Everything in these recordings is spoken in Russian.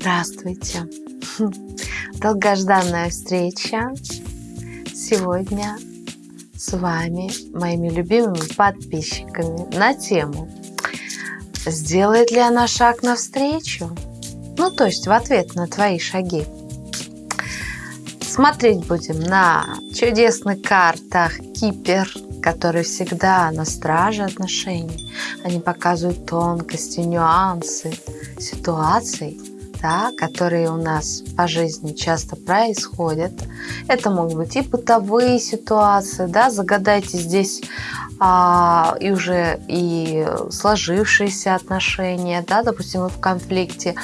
Здравствуйте! Долгожданная встреча сегодня с вами, моими любимыми подписчиками, на тему «Сделает ли она шаг навстречу?» Ну, то есть в ответ на твои шаги. Смотреть будем на чудесных картах Кипер, который всегда на страже отношений. Они показывают тонкости, нюансы ситуаций, да, которые у нас по жизни часто происходят. Это могут быть и бытовые ситуации, да, загадайте здесь а, и уже и сложившиеся отношения, да, допустим, вы в конфликте,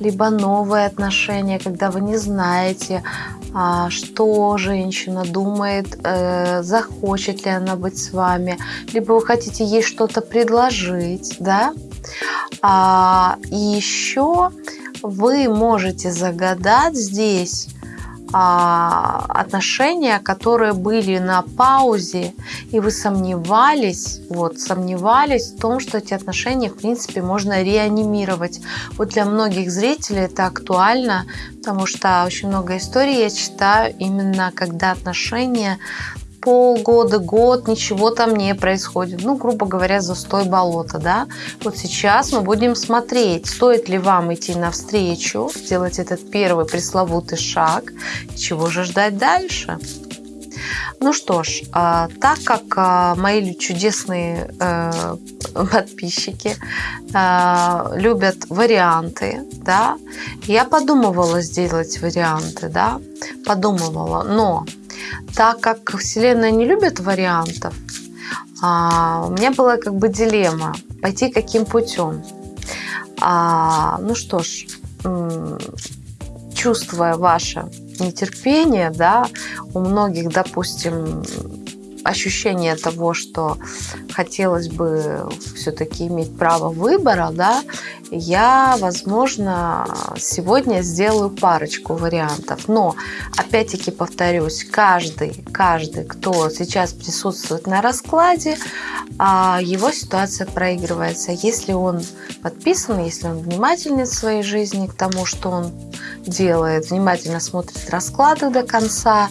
либо новые отношения, когда вы не знаете, а, что женщина думает, э, захочет ли она быть с вами, либо вы хотите ей что-то предложить, да, а, и еще вы можете загадать здесь а, отношения, которые были на паузе, и вы сомневались, вот, сомневались в том, что эти отношения, в принципе, можно реанимировать. Вот для многих зрителей это актуально, потому что очень много историй я читаю именно, когда отношения полгода, год, ничего там не происходит. Ну, грубо говоря, застой болота, да. Вот сейчас мы будем смотреть, стоит ли вам идти навстречу, сделать этот первый пресловутый шаг, чего же ждать дальше. Ну что ж, а, так как а, мои чудесные э, подписчики а, любят варианты, да, я подумывала сделать варианты, да, подумывала, но так как Вселенная не любит вариантов, а, у меня была как бы дилемма, пойти каким путем. А, ну что ж, чувствуя ваше нетерпение, да, у многих, допустим, ощущение того, что хотелось бы все-таки иметь право выбора, да, я, возможно, сегодня сделаю парочку вариантов. Но, опять-таки повторюсь, каждый, каждый, кто сейчас присутствует на раскладе, а, его ситуация проигрывается. Если он подписан, если он внимательный в своей жизни к тому, что он делает, внимательно смотрит расклады до конца,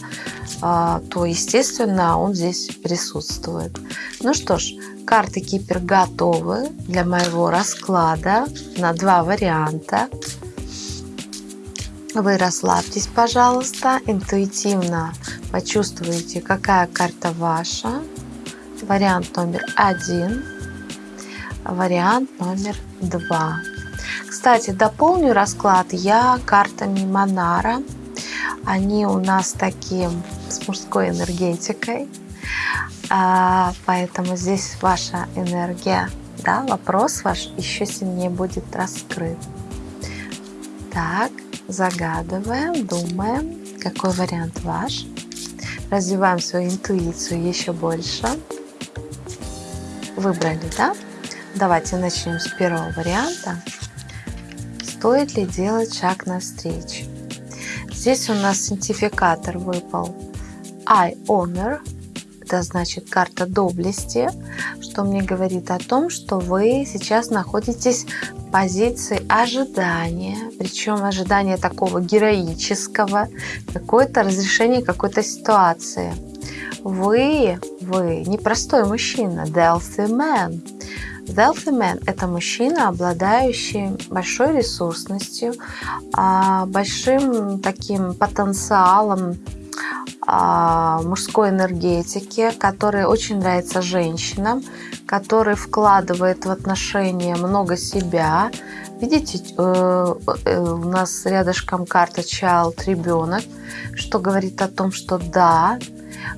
а, то, естественно, он здесь присутствует. Ну что ж, карты Кипер готовы для моего расклада на два варианта. Вы расслабьтесь, пожалуйста, интуитивно почувствуйте, какая карта ваша. Вариант номер один, вариант номер два. Кстати, дополню расклад я картами Монара. Они у нас такие с мужской энергетикой. А, поэтому здесь ваша энергия, да, вопрос ваш еще сильнее будет раскрыт. Так, загадываем, думаем, какой вариант ваш. Развиваем свою интуицию еще больше. Выбрали, да? Давайте начнем с первого варианта. Стоит ли делать шаг навстречу? Здесь у нас синтификатор выпал I honor, это значит карта доблести, что мне говорит о том, что вы сейчас находитесь в позиции ожидания, причем ожидания такого героического, какое-то разрешение какой-то ситуации. Вы, вы непростой мужчина, wealthy man. Wealthy man – это мужчина, обладающий большой ресурсностью, а, большим таким потенциалом мужской энергетики, которая очень нравится женщинам, который вкладывает в отношения много себя. Видите, э, э, у нас рядышком карта child, ребенок, что говорит о том, что да,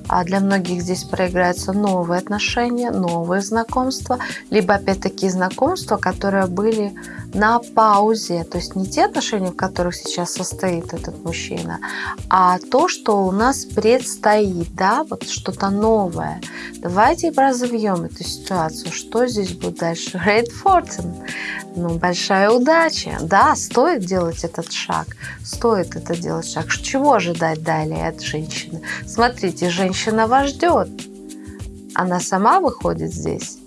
а для многих здесь проиграются новые отношения, новые знакомства, либо опять-таки знакомства, которые были на паузе. То есть не те отношения, в которых сейчас состоит этот мужчина, а то, что у нас предстоит, да, вот что-то новое. Давайте разовьем эту ситуацию. Что здесь будет дальше? Great fortune. Ну, большая удача. Да, стоит делать этот шаг. Стоит это делать шаг. Чего ожидать далее от женщины? Смотрите, женщина вас ждет. Она сама выходит здесь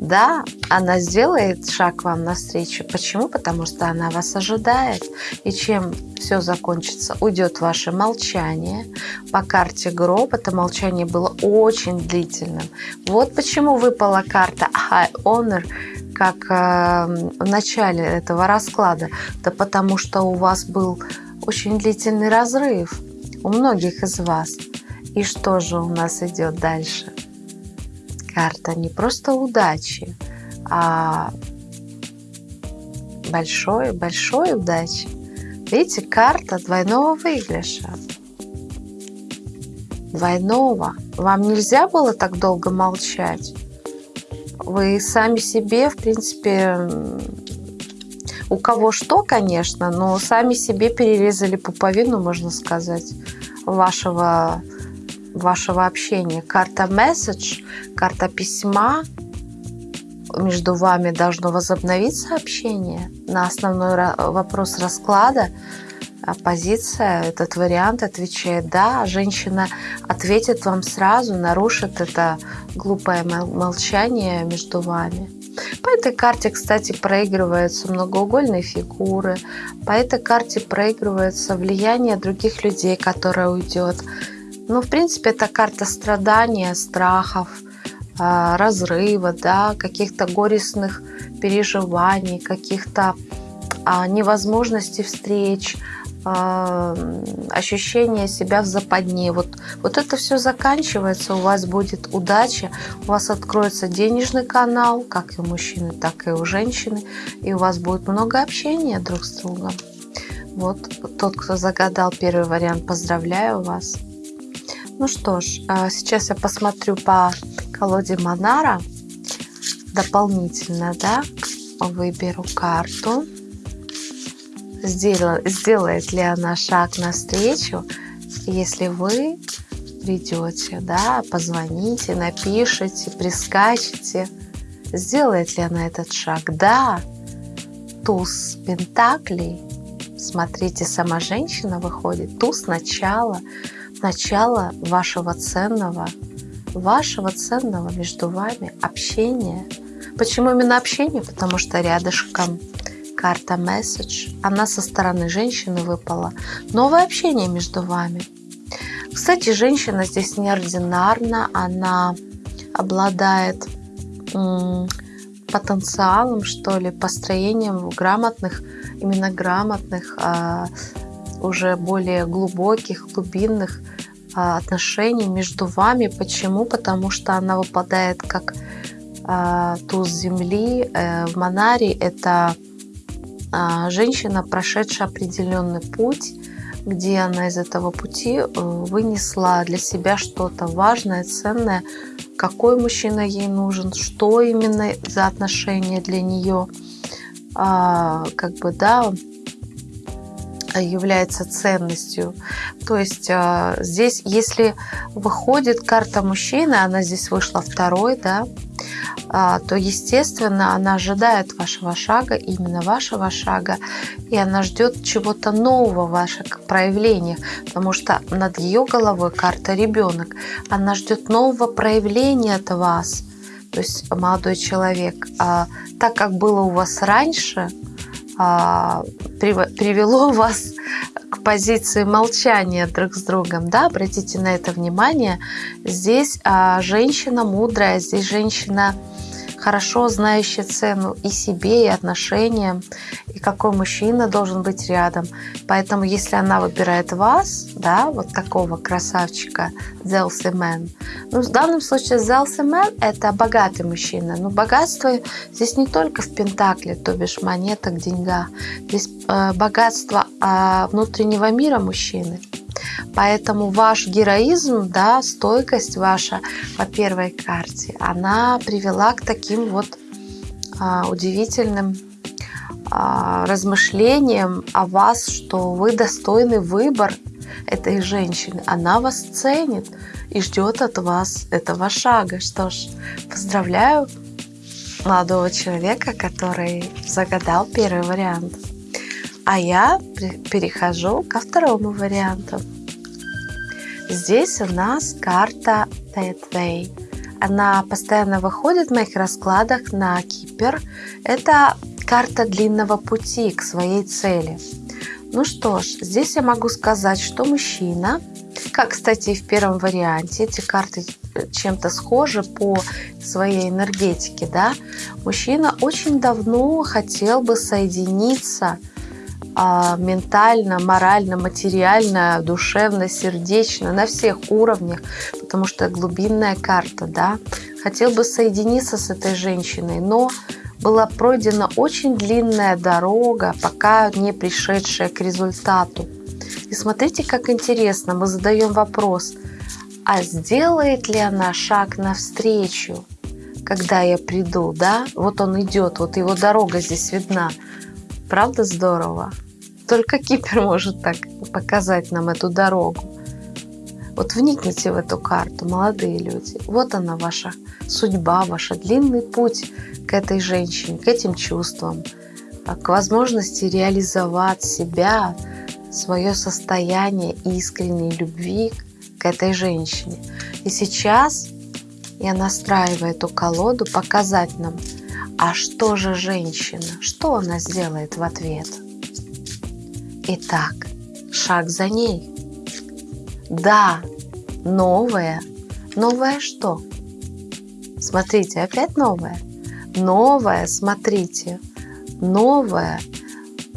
Да, она сделает шаг вам навстречу. Почему? Потому что она вас ожидает. И чем все закончится? Уйдет ваше молчание. По карте гроб это молчание было очень длительным. Вот почему выпала карта High Honor как э, в начале этого расклада. Да потому что у вас был очень длительный разрыв у многих из вас. И что же у нас идет дальше? Карта не просто удачи, а большой-большой удачи. Видите, карта двойного выигрыша. Двойного. Вам нельзя было так долго молчать. Вы сами себе, в принципе, у кого что, конечно, но сами себе перерезали пуповину, можно сказать, вашего, вашего общения. Карта месседж, карта письма, между вами должно возобновиться общение на основной вопрос расклада. Позиция, этот вариант отвечает «да». Женщина ответит вам сразу, нарушит это глупое молчание между вами. По этой карте, кстати, проигрываются многоугольные фигуры. По этой карте проигрывается влияние других людей, которое уйдет. Ну, в принципе, это карта страдания, страхов, а, разрыва, да, каких-то горестных переживаний, каких-то а, невозможностей встреч, а, ощущение себя в западне. Вот, вот это все заканчивается, у вас будет удача, у вас откроется денежный канал, как и у мужчины, так и у женщины, и у вас будет много общения друг с другом. Вот тот, кто загадал первый вариант, поздравляю вас. Ну что ж, а, сейчас я посмотрю по колоде Монара дополнительно, да, выберу карту сделает ли она шаг навстречу, если вы придете, да, позвоните, напишите, прискачете. Сделает ли она этот шаг? Да. Туз Пентаклей. Смотрите, сама женщина выходит. Туз начала. Начало вашего ценного, вашего ценного между вами общения. Почему именно общение? Потому что рядышком карта месседж, она со стороны женщины выпала. Новое общение между вами. Кстати, женщина здесь неординарна, она обладает потенциалом, что ли, построением грамотных, именно грамотных, а, уже более глубоких, глубинных а, отношений между вами. Почему? Потому что она выпадает как а, туз земли. Э, в Монаре это а, женщина, прошедшая определенный путь, где она из этого пути э, вынесла для себя что-то важное, ценное, какой мужчина ей нужен, что именно за отношения для нее, как бы, да, является ценностью. То есть а, здесь, если выходит карта мужчины, она здесь вышла второй, да, а, то, естественно, она ожидает вашего шага, именно вашего шага, и она ждет чего-то нового в ваших проявлениях, потому что над ее головой карта ребенок. Она ждет нового проявления от вас, то есть молодой человек. А, так как было у вас раньше, а, привело вас к позиции молчания друг с другом, да, обратите на это внимание. Здесь женщина мудрая, здесь женщина хорошо знающая цену и себе, и отношениям, и какой мужчина должен быть рядом. Поэтому, если она выбирает вас, да, вот такого красавчика, Zelsi Man, ну, в данном случае Zelsi Man – это богатый мужчина. Но богатство здесь не только в пентакле, то бишь монетах, деньгах. Здесь э, богатство э, внутреннего мира мужчины – Поэтому ваш героизм, да, стойкость ваша по первой карте, она привела к таким вот а, удивительным а, размышлениям о вас, что вы достойный выбор этой женщины. Она вас ценит и ждет от вас этого шага. Что ж, поздравляю молодого человека, который загадал первый вариант. А я перехожу ко второму варианту. Здесь у нас карта Pathway. она постоянно выходит в моих раскладах на Кипер. Это карта длинного пути к своей цели. Ну что ж, здесь я могу сказать, что мужчина, как, кстати, и в первом варианте, эти карты чем-то схожи по своей энергетике, да, мужчина очень давно хотел бы соединиться а, ментально, морально, материально, душевно, сердечно, на всех уровнях, потому что глубинная карта, да, хотел бы соединиться с этой женщиной, но была пройдена очень длинная дорога, пока не пришедшая к результату. И смотрите, как интересно, мы задаем вопрос, а сделает ли она шаг навстречу, когда я приду, да? Вот он идет, вот его дорога здесь видна. Правда здорово? Только Кипер может так показать нам эту дорогу. Вот вникните в эту карту, молодые люди. Вот она ваша судьба, ваш длинный путь к этой женщине, к этим чувствам, к возможности реализовать себя, свое состояние искренней любви к этой женщине. И сейчас я настраиваю эту колоду показать нам, а что же женщина, что она сделает в ответ – Итак, шаг за ней. Да, новое. Новое что? Смотрите, опять новое. Новое, смотрите. Новое.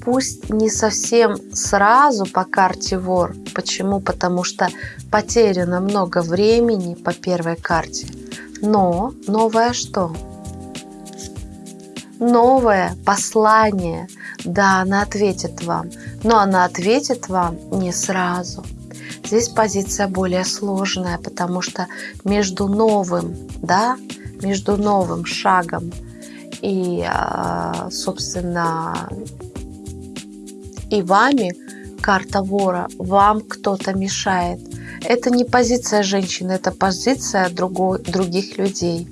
Пусть не совсем сразу по карте вор. Почему? Потому что потеряно много времени по первой карте. Но новое что? Новое послание. Да, она ответит вам но она ответит вам не сразу. Здесь позиция более сложная, потому что между новым, да, между новым шагом и, а, собственно, и вами карта вора, вам кто-то мешает. Это не позиция женщины, это позиция другой, других людей.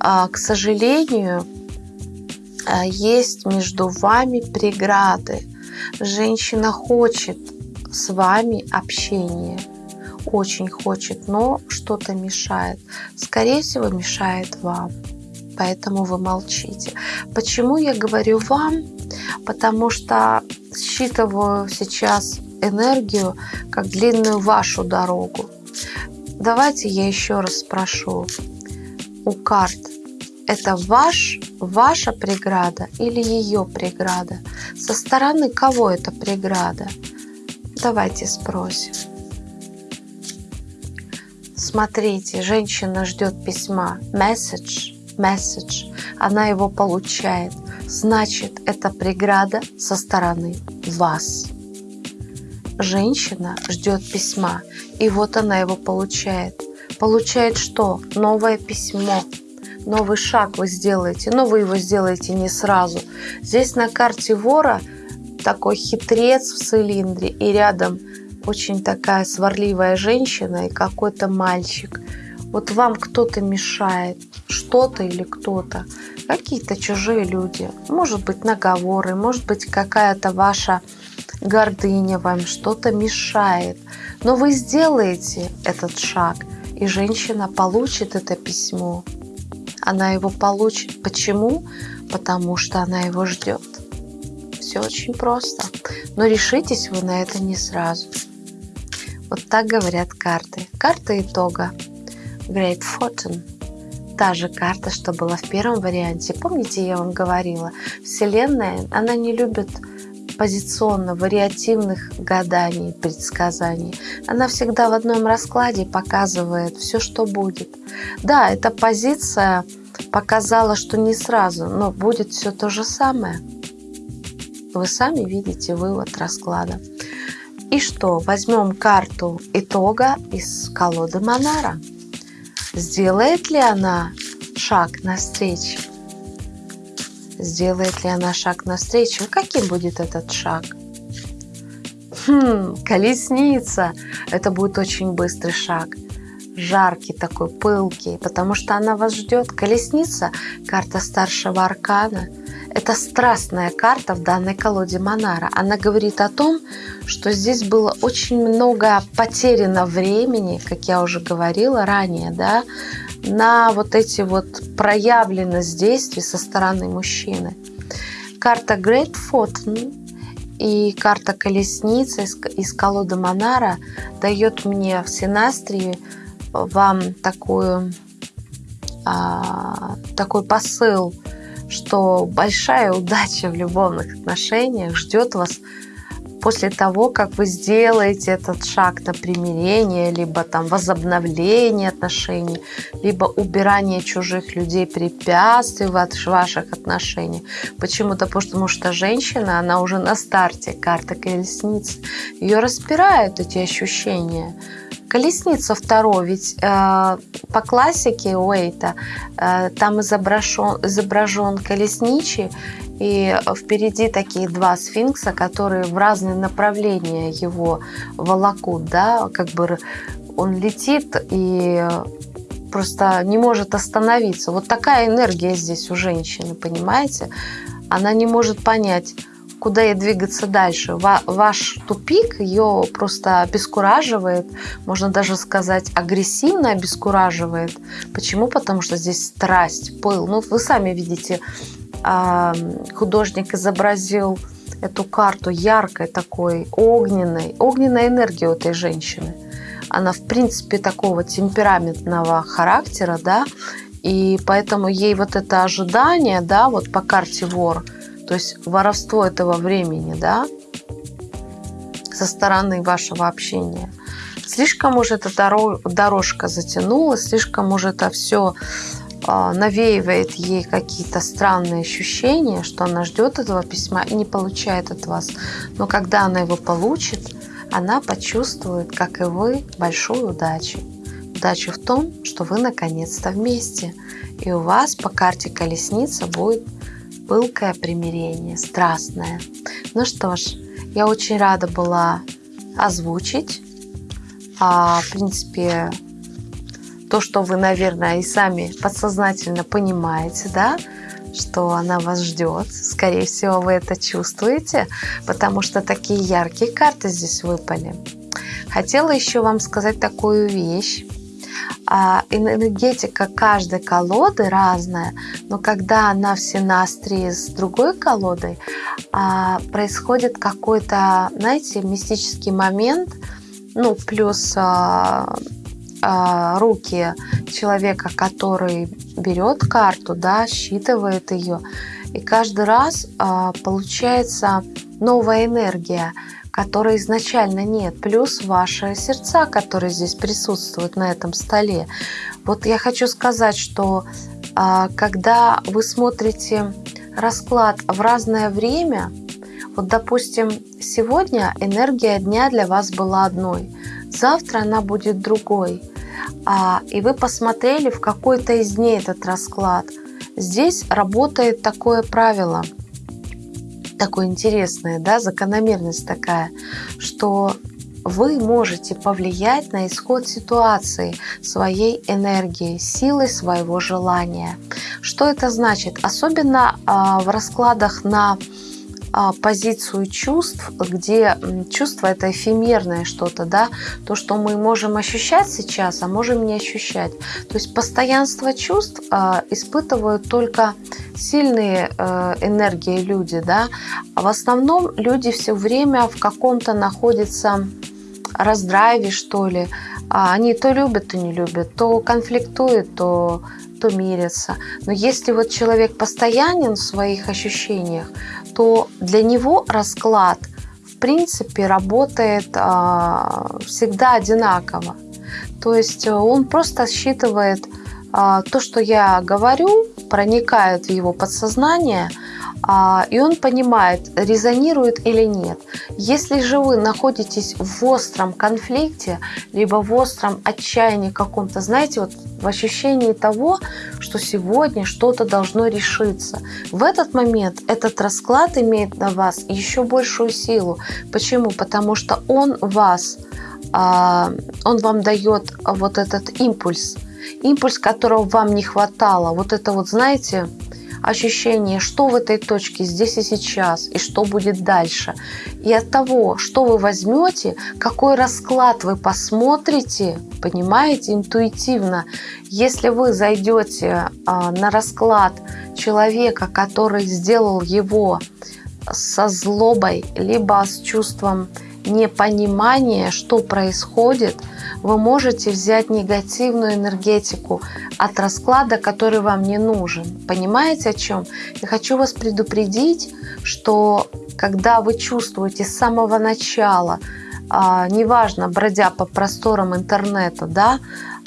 А, к сожалению, есть между вами преграды. Женщина хочет с вами общения, очень хочет, но что-то мешает. Скорее всего, мешает вам. Поэтому вы молчите. Почему я говорю вам? Потому что считываю сейчас энергию как длинную вашу дорогу. Давайте я еще раз спрошу у карт. Это ваш ваша преграда или ее преграда? Со стороны кого это преграда? Давайте спросим. Смотрите, женщина ждет письма. Message, message. Она его получает. Значит, это преграда со стороны вас. Женщина ждет письма, и вот она его получает. Получает что? Новое письмо новый шаг вы сделаете, но вы его сделаете не сразу. Здесь на карте вора такой хитрец в цилиндре, и рядом очень такая сварливая женщина и какой-то мальчик. Вот вам кто-то мешает, что-то или кто-то, какие-то чужие люди. Может быть наговоры, может быть какая-то ваша гордыня вам что-то мешает. Но вы сделаете этот шаг, и женщина получит это письмо она его получит. Почему? Потому что она его ждет. Все очень просто. Но решитесь вы на это не сразу. Вот так говорят карты. Карта итога. Great Fortune. Та же карта, что была в первом варианте. Помните, я вам говорила, Вселенная, она не любит позиционно вариативных гаданий, предсказаний. Она всегда в одном раскладе показывает все, что будет. Да, эта позиция показала, что не сразу, но будет все то же самое. Вы сами видите вывод расклада. И что? Возьмем карту итога из колоды Монара. Сделает ли она шаг навстречу? Сделает ли она шаг навстречу? Каким будет этот шаг? Хм, колесница. Это будет очень быстрый шаг. Жаркий такой, пылкий, потому что она вас ждет. Колесница – карта старшего аркана. Это страстная карта в данной колоде Монара. Она говорит о том, что здесь было очень много потеряно времени, как я уже говорила ранее, да, на вот эти вот проявленность действий со стороны мужчины. Карта Great Fortune и карта Колесница из, из колоды Монара дает мне в синастрии вам такую, а, такой посыл, что большая удача в любовных отношениях ждет вас после того, как вы сделаете этот шаг на примирение, либо там возобновление отношений, либо убирание чужих людей, препятствий в ваших отношениях. Почему-то потому что женщина, она уже на старте, карта колесницы, ее распирают эти ощущения. Колесница второй, ведь э, по классике Уэйта э, там изображен, изображен колесничий, и впереди такие два сфинкса, которые в разные направления его волокут, да, как бы он летит и просто не может остановиться. Вот такая энергия здесь у женщины, понимаете? Она не может понять, куда ей двигаться дальше. Ваш тупик ее просто обескураживает, можно даже сказать, агрессивно обескураживает. Почему? Потому что здесь страсть, пыл. Ну, вы сами видите, художник изобразил эту карту яркой такой, огненной, огненной энергии у этой женщины. Она, в принципе, такого темпераментного характера, да, и поэтому ей вот это ожидание, да, вот по карте вор, то есть воровство этого времени, да, со стороны вашего общения. Слишком уже эта дорожка затянулась, слишком уже это все а, навеивает ей какие-то странные ощущения, что она ждет этого письма и не получает от вас. Но когда она его получит, она почувствует, как и вы, большую удачу. Удачу в том, что вы наконец-то вместе. И у вас по карте колесница будет пылкое примирение, страстное. Ну что ж, я очень рада была озвучить. А, в принципе, то, что вы, наверное, и сами подсознательно понимаете, да, что она вас ждет. Скорее всего, вы это чувствуете, потому что такие яркие карты здесь выпали. Хотела еще вам сказать такую вещь. А, энергетика каждой колоды разная, но когда она в синастрии с другой колодой, а, происходит какой-то, знаете, мистический момент, ну, плюс а, руки человека, который берет карту, да, считывает ее, и каждый раз получается новая энергия, которой изначально нет, плюс ваши сердца, которые здесь присутствуют на этом столе. Вот я хочу сказать, что а, когда вы смотрите расклад в разное время, вот, допустим, сегодня энергия дня для вас была одной, завтра она будет другой. А, и вы посмотрели в какой-то из дней этот расклад, здесь работает такое правило, такое интересное, да, закономерность такая, что вы можете повлиять на исход ситуации своей энергией, силой своего желания. Что это значит? Особенно а, в раскладах на позицию чувств, где чувство это эфемерное что-то, да, то, что мы можем ощущать сейчас, а можем не ощущать. То есть постоянство чувств а, испытывают только сильные э, энергии люди, да. А в основном люди все время в каком-то находятся раздрайве, что ли. А они то любят, то не любят, то конфликтуют, то то мирятся. Но если вот человек постоянен в своих ощущениях, то для него расклад в принципе работает а, всегда одинаково. То есть э, он просто считывает а, то, что я говорю, проникает в его подсознание, и он понимает, резонирует или нет. Если же вы находитесь в остром конфликте, либо в остром отчаянии каком-то, знаете, вот в ощущении того, что сегодня что-то должно решиться, в этот момент этот расклад имеет на вас еще большую силу. Почему? Потому что он вас, а, он вам дает вот этот импульс, импульс, которого вам не хватало. Вот это вот, знаете, ощущение, что в этой точке здесь и сейчас, и что будет дальше. И от того, что вы возьмете, какой расклад вы посмотрите, понимаете, интуитивно, если вы зайдете а, на расклад человека, который сделал его со злобой, либо с чувством непонимания, что происходит, вы можете взять негативную энергетику от расклада, который вам не нужен. Понимаете о чем? Я хочу вас предупредить, что когда вы чувствуете с самого начала, а, неважно, бродя по просторам интернета, да,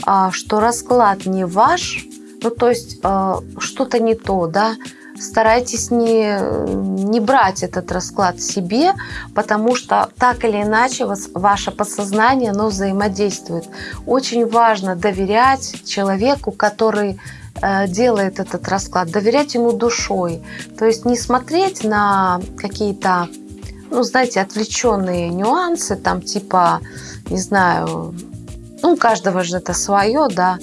а, что расклад не ваш, ну то есть а, что-то не то, да, старайтесь не, не брать этот расклад себе, потому что так или иначе вас, ваше подсознание оно взаимодействует. Очень важно доверять человеку, который э, делает этот расклад, доверять ему душой. То есть не смотреть на какие-то, ну, знаете, отвлеченные нюансы, там типа, не знаю, ну, у каждого же это свое, да,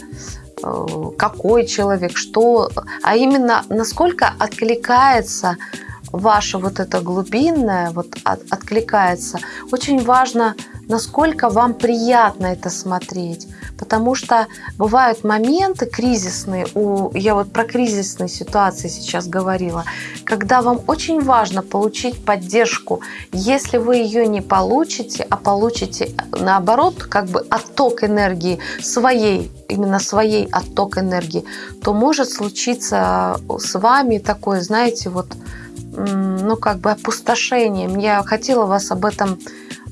какой человек, что, а именно насколько откликается ваше вот это глубинное, вот от, откликается. Очень важно, насколько вам приятно это смотреть. Потому что бывают моменты кризисные, у, я вот про кризисные ситуации сейчас говорила, когда вам очень важно получить поддержку. Если вы ее не получите, а получите наоборот, как бы отток энергии своей, именно своей отток энергии, то может случиться с вами такое, знаете, вот, ну, как бы опустошение. Я хотела вас об этом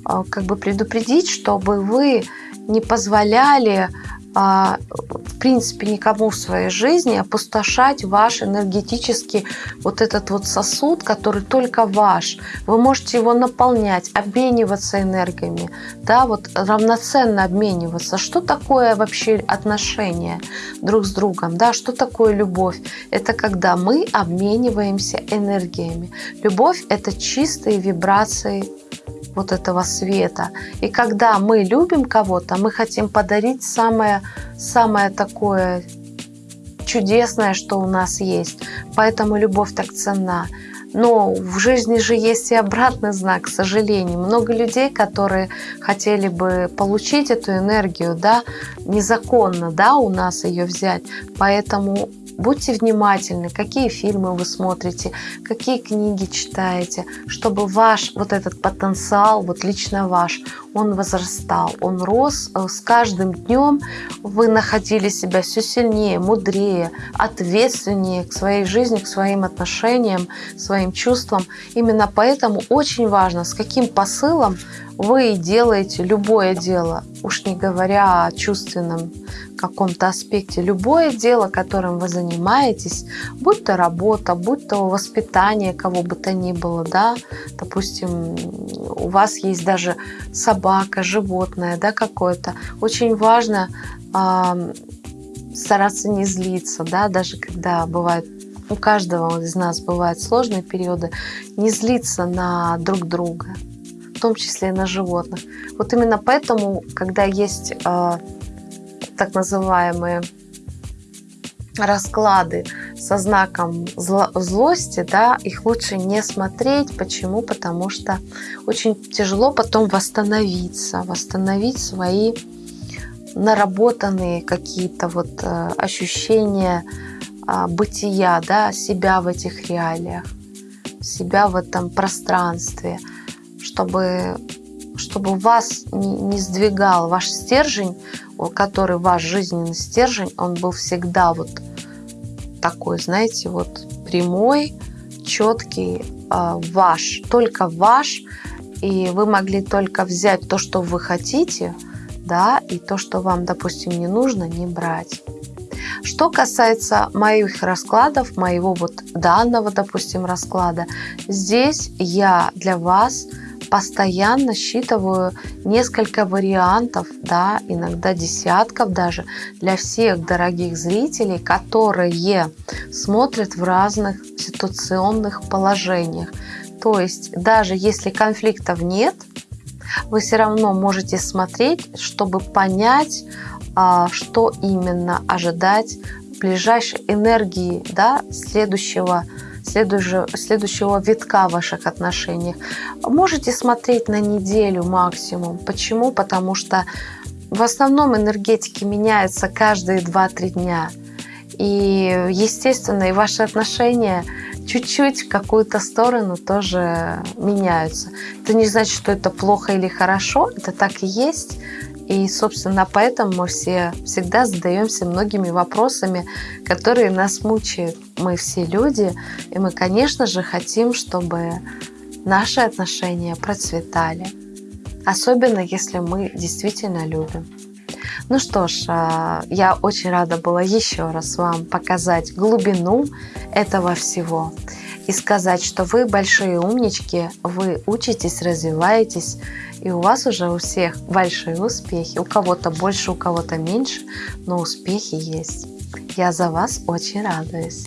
а, как бы предупредить, чтобы вы не позволяли а, в принципе никому в своей жизни опустошать ваш энергетический вот этот вот сосуд, который только ваш. Вы можете его наполнять, обмениваться энергиями, да, вот равноценно обмениваться. Что такое вообще отношения друг с другом, да, что такое любовь? Это когда мы обмениваемся энергиями. Любовь – это чистые вибрации вот этого света. И когда мы любим кого-то, мы хотим подарить самое, самое такое чудесное, что у нас есть. Поэтому любовь так ценна. Но в жизни же есть и обратный знак, к сожалению. Много людей, которые хотели бы получить эту энергию, да, незаконно, да, у нас ее взять. Поэтому Будьте внимательны, какие фильмы вы смотрите, какие книги читаете, чтобы ваш вот этот потенциал, вот лично ваш, он возрастал, он рос. Э, с каждым днем вы находили себя все сильнее, мудрее, ответственнее к своей жизни, к своим отношениям, своим чувствам. Именно поэтому очень важно, с каким посылом вы делаете любое дело, уж не говоря о чувственном каком-то аспекте, любое дело, которым вы занимаетесь, будь то работа, будь то воспитание кого бы то ни было, да, допустим, у вас есть даже собака, животное, да, какое-то, очень важно э, стараться не злиться, да, даже когда бывает у каждого из нас бывают сложные периоды, не злиться на друг друга, в том числе и на животных. Вот именно поэтому, когда есть э, так называемые расклады со знаком зло, злости, да, их лучше не смотреть. Почему? Потому что очень тяжело потом восстановиться, восстановить свои наработанные какие-то вот э, ощущения э, бытия, да, себя в этих реалиях, себя в этом пространстве – чтобы, чтобы вас не сдвигал ваш стержень, который ваш жизненный стержень, он был всегда вот такой, знаете, вот прямой, четкий, э, ваш, только ваш, и вы могли только взять то, что вы хотите, да, и то, что вам, допустим, не нужно, не брать. Что касается моих раскладов, моего вот данного, допустим, расклада, здесь я для вас постоянно считываю несколько вариантов, да, иногда десятков даже, для всех дорогих зрителей, которые смотрят в разных ситуационных положениях. То есть даже если конфликтов нет, вы все равно можете смотреть, чтобы понять, а, что именно ожидать ближайшей энергии, да, следующего, следующего, следующего витка в ваших отношениях. Можете смотреть на неделю максимум. Почему? Потому что в основном энергетики меняются каждые 2-3 дня. И, естественно, и ваши отношения чуть-чуть в какую-то сторону тоже меняются. Это не значит, что это плохо или хорошо, это так и есть. И, собственно, поэтому мы все всегда задаемся многими вопросами, которые нас мучают. Мы все люди, и мы, конечно же, хотим, чтобы наши отношения процветали. Особенно, если мы действительно любим. Ну что ж, а, я очень рада была еще раз вам показать глубину этого всего и сказать, что вы большие умнички, вы учитесь, развиваетесь, и у вас уже у всех большие успехи. У кого-то больше, у кого-то меньше, но успехи есть. Я за вас очень радуюсь.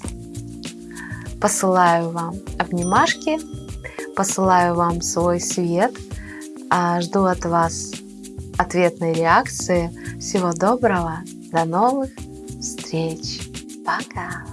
Посылаю вам обнимашки, посылаю вам свой свет, а жду от вас ответной реакции. Всего доброго, до новых встреч. Пока!